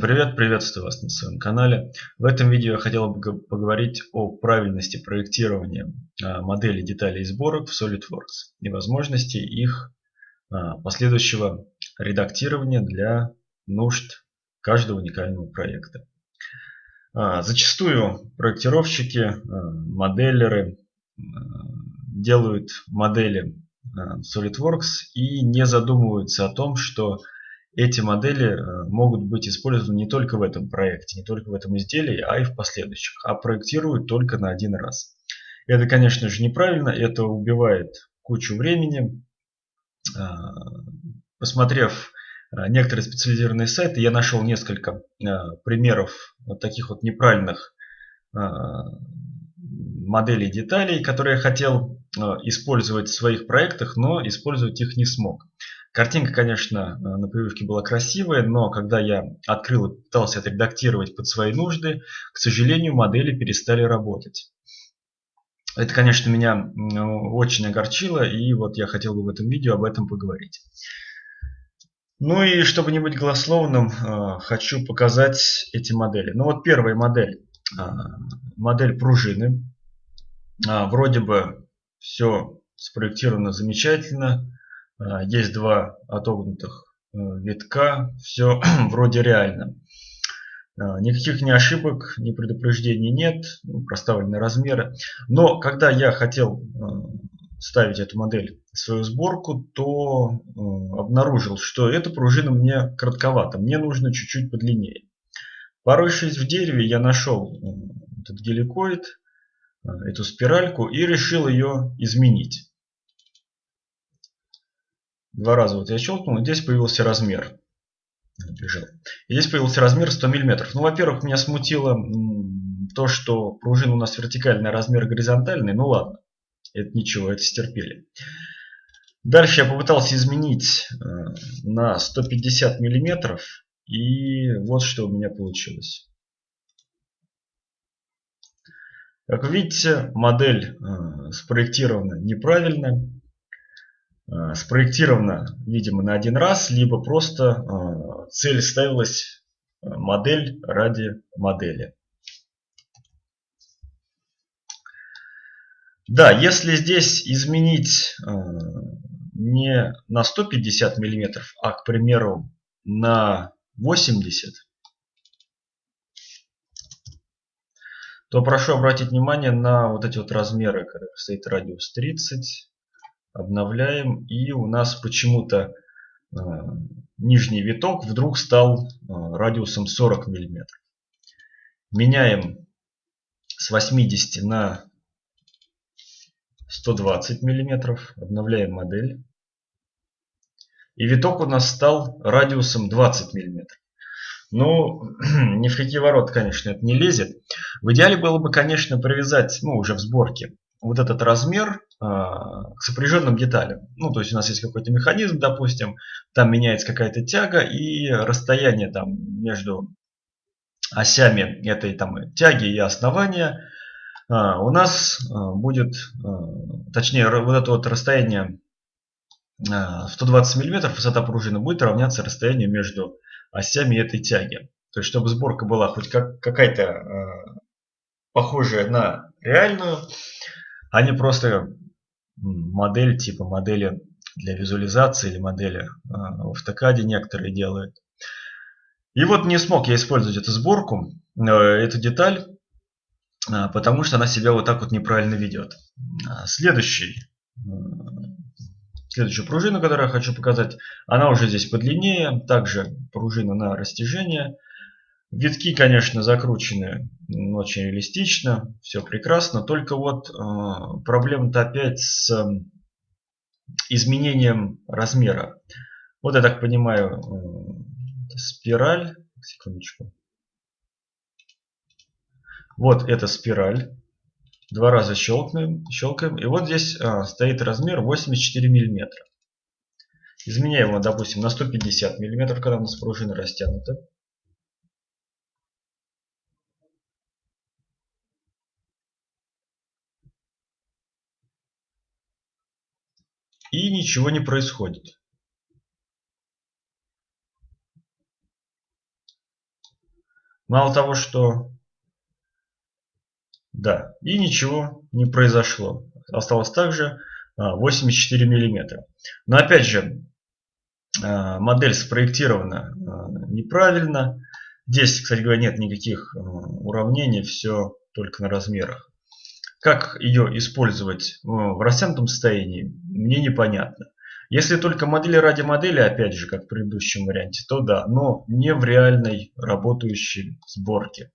Привет, приветствую вас на своем канале. В этом видео я хотел бы поговорить о правильности проектирования а, моделей деталей и сборок в SolidWorks и возможности их а, последующего редактирования для нужд каждого уникального проекта. А, зачастую проектировщики, моделеры делают модели SolidWorks и не задумываются о том, что эти модели э, могут быть использованы не только в этом проекте, не только в этом изделии, а и в последующих, а проектируют только на один раз. Это, конечно же, неправильно, это убивает кучу времени. А, посмотрев э, некоторые специализированные сайты, я нашел несколько э, примеров вот таких вот неправильных моделей деталей, которые я хотел использовать в своих проектах, но использовать их не смог. Картинка, конечно, э, на прививке была красивая, но когда я открыл и пытался отредактировать под свои нужды, к сожалению, модели перестали работать. Это, конечно, меня очень огорчило, и вот я хотел бы в этом видео об этом поговорить. Ну и чтобы не быть голословным, э, хочу показать эти модели. Ну вот первая модель, э, модель пружины. Вроде бы все спроектировано замечательно, есть два отогнутых э, витка, все вроде реально. А, никаких ни ошибок, ни предупреждений нет, ну, проставлены размеры. Но когда я хотел э, ставить эту модель в свою сборку, то э, обнаружил, что эта пружина мне коротковата, мне нужно чуть-чуть подлиннее. Порывшись в дереве, я нашел этот геликоид, эту спиральку и решил ее изменить. Два раза вот я щелкнул, и здесь появился размер. Бежал. И здесь появился размер 100 мм. Ну, во-первых, меня смутило то, что пружина у нас вертикальный, а размер горизонтальный. Ну ладно, это ничего, это стерпели. Дальше я попытался изменить э, на 150 мм. И вот что у меня получилось. Как вы видите, модель э, спроектирована неправильно. Э, спроектировано, видимо, на один раз, либо просто э, цель ставилась э, модель ради модели. Да, если здесь изменить не на 150 мм, а, к примеру, на 80, то прошу обратить внимание на вот эти вот размеры, когда стоит радиус 30, обновляем и у нас почему-то э, нижний виток вдруг стал э, радиусом 40 мм. Меняем с 80 на 120 мм, обновляем модель. И виток у нас стал радиусом 20 мм. Ну, ни в какие ворота, конечно, это не лезет. В идеале было бы, конечно, привязать, ну, уже в сборке, вот этот размер а, к сопряженным деталям. Ну, то есть у нас есть какой-то механизм, допустим, там меняется какая-то тяга и расстояние там между осями этой там тяги и основания а, у нас а, будет, точнее, вот это вот расстояние 120 мм высота пружины будет равняться расстоянию между осями этой тяги. То есть, чтобы сборка была хоть как, какая-то похожая на реальную, не просто модель типа модели для визуализации или модели а, в автокаде некоторые делают. И вот не смог я использовать эту сборку, э, эту деталь, а, потому что она себя вот так вот неправильно ведет. Следующий, следующую пружину, которую я хочу показать, она уже здесь подлиннее, также пружина на растяжение – Витки, конечно, закручены очень реалистично, все прекрасно, только вот э, проблема-то опять с э, изменением размера. Вот я так понимаю, э, спираль, секундочку. Вот эта спираль. Два раза щелкаем, щелкаем. И вот здесь э, стоит размер 84 миллиметра. Изменяем его, допустим, на 150 миллиметров, когда у нас пружина растянута. И ничего не происходит. Мало того, что... Да, и ничего не произошло. Осталось также 84 миллиметра. Но опять же, а, модель спроектирована а, неправильно. Здесь, кстати говоря, нет никаких а, уравнений, все только на размерах. Как ее использовать в растянутом состоянии, мне непонятно. Если только модели ради модели, опять же, как в предыдущем варианте, то да, но не в реальной работающей сборке.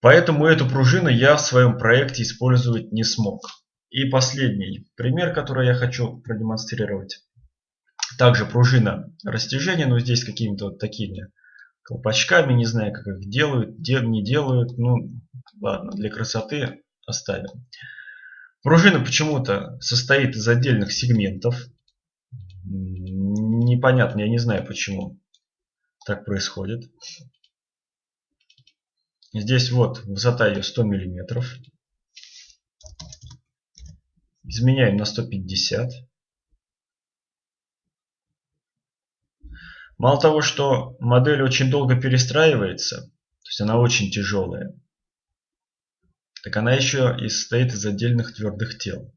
Поэтому эту пружину я в своем проекте использовать не смог. И последний пример, который я хочу продемонстрировать. Также пружина растяжения, но здесь какими-то вот такими колпачками, не знаю, как их делают, не делают. Ну, ладно, для красоты оставим. Пружина почему-то состоит из отдельных сегментов. Непонятно, я не знаю, почему так происходит. Здесь вот высота ее 100 миллиметров. Изменяем на 150. Мало того, что модель очень долго перестраивается, то есть она очень тяжелая, так она еще и состоит из отдельных твердых тел.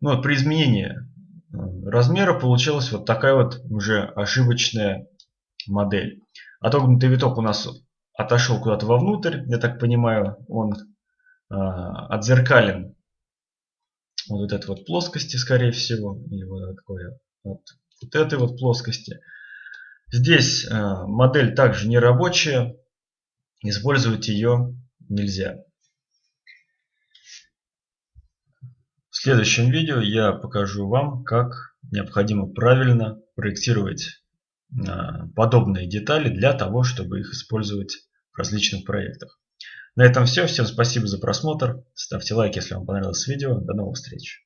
Ну, вот при изменении э, размера получилась вот такая вот уже ошибочная модель. Отогнутый виток у нас отошел куда-то вовнутрь, я так понимаю, он э, отзеркален вот этой вот плоскости, скорее всего, или вот, такой, вот, вот этой вот плоскости. Здесь э, модель также не рабочая, использовать ее нельзя. В следующем видео я покажу вам, как необходимо правильно проектировать э, подобные детали для того, чтобы их использовать в различных проектах. На этом все. Всем спасибо за просмотр. Ставьте лайк, если вам понравилось видео. До новых встреч.